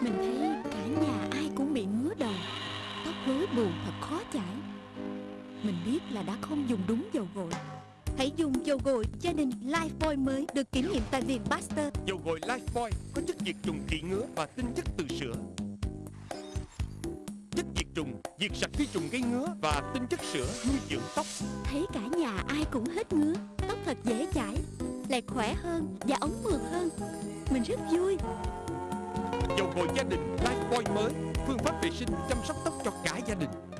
Mình thấy cả nhà ai cũng bị ngứa đầu Tóc rối bù thật khó chải. Mình biết là đã không dùng đúng dầu gội. Hãy dùng dầu gội gia đình Lifebuoy mới Được kiểm nghiệm tại viện Baxter. Dầu gội Lifebuoy có chất diệt trùng trị ngứa và tinh chất từ sữa. Chất diệt trùng diệt sạch vi trùng gây ngứa và tinh chất sữa nuôi dưỡng tóc. Thấy cả nhà ai cũng hết ngứa Tóc thật dễ chải Lại khỏe hơn và ống mượt hơn. Mình rất vui Dầu gội gia đình Lifebuoy mới, phương pháp vệ sinh chăm sóc tóc cho cả.